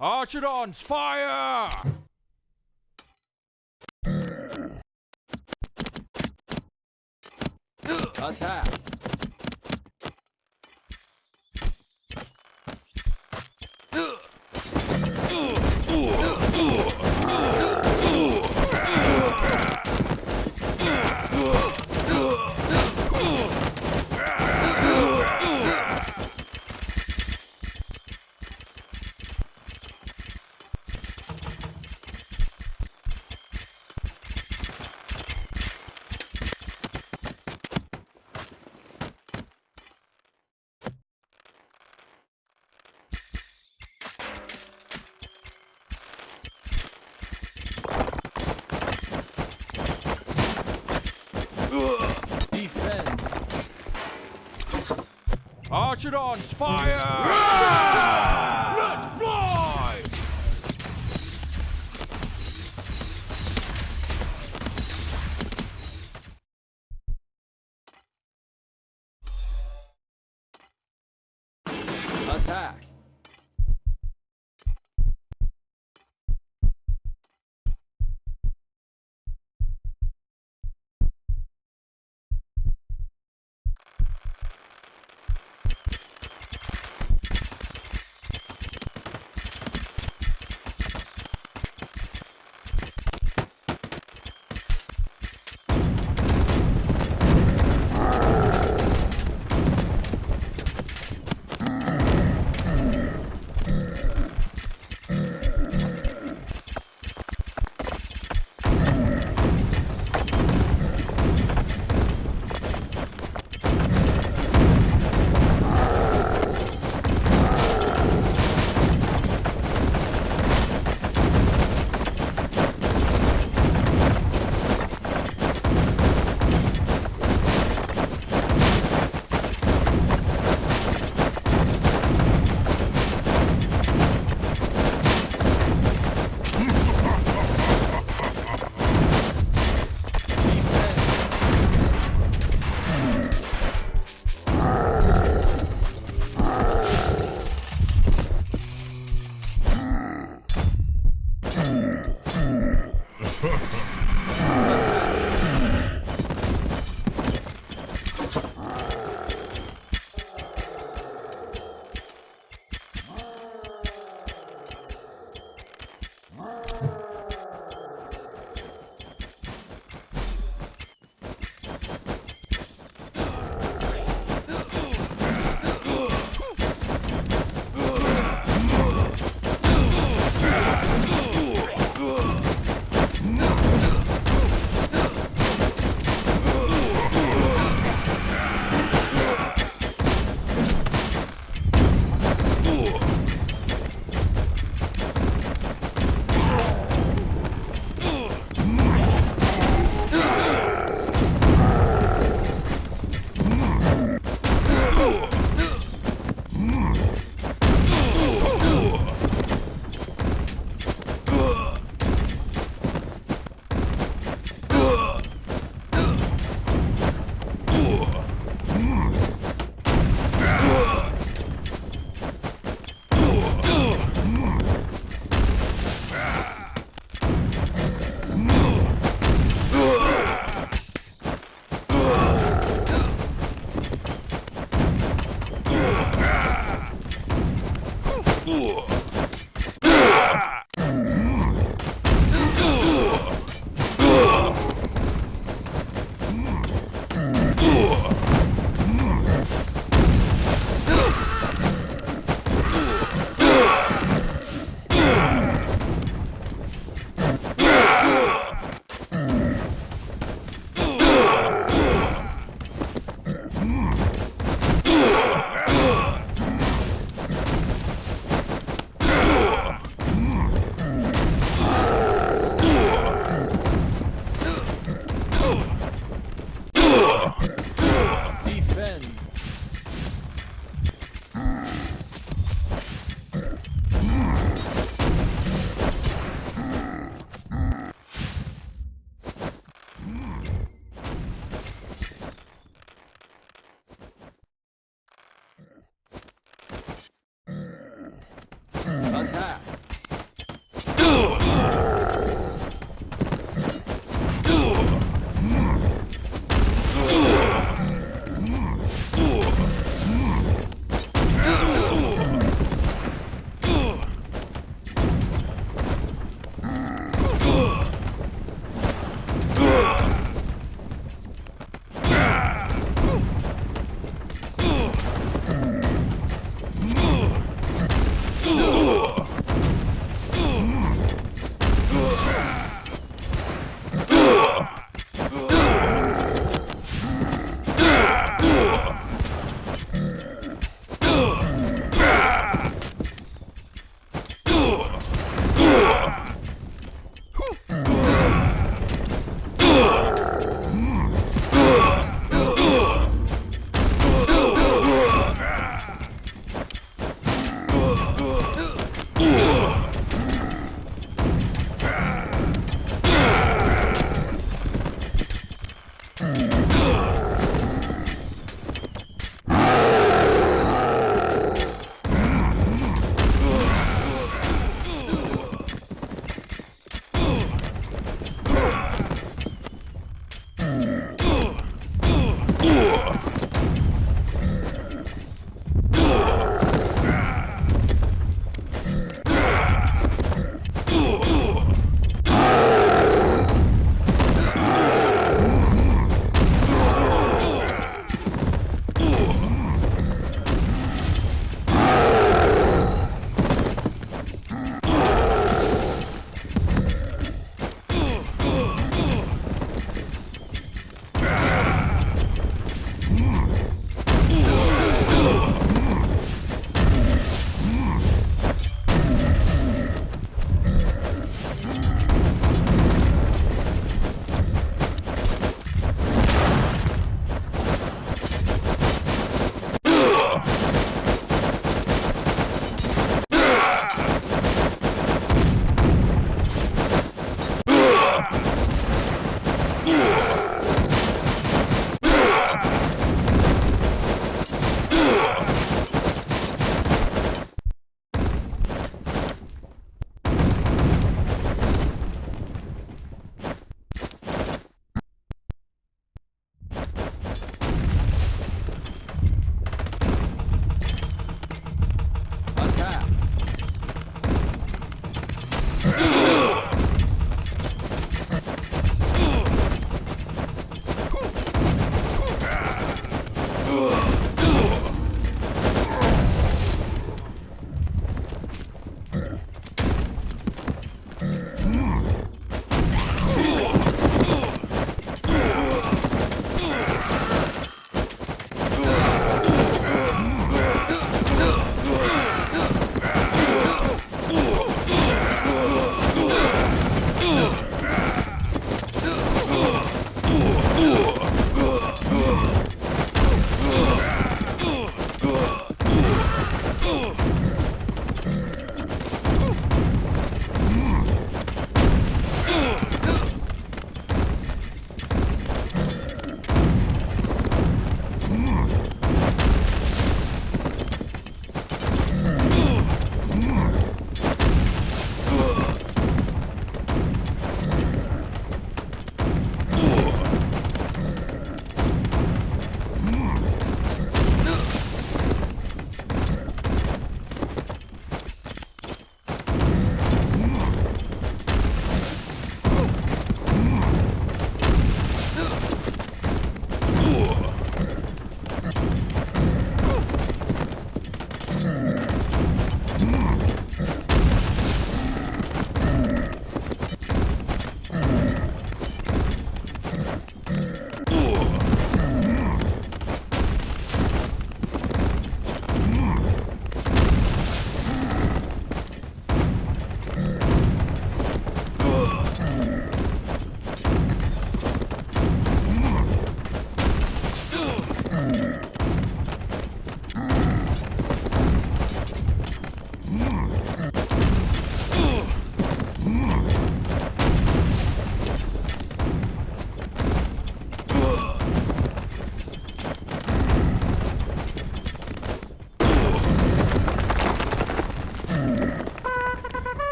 Archidons, fire! Attack! Archidons, fire! Let fly! Attack! Hmm.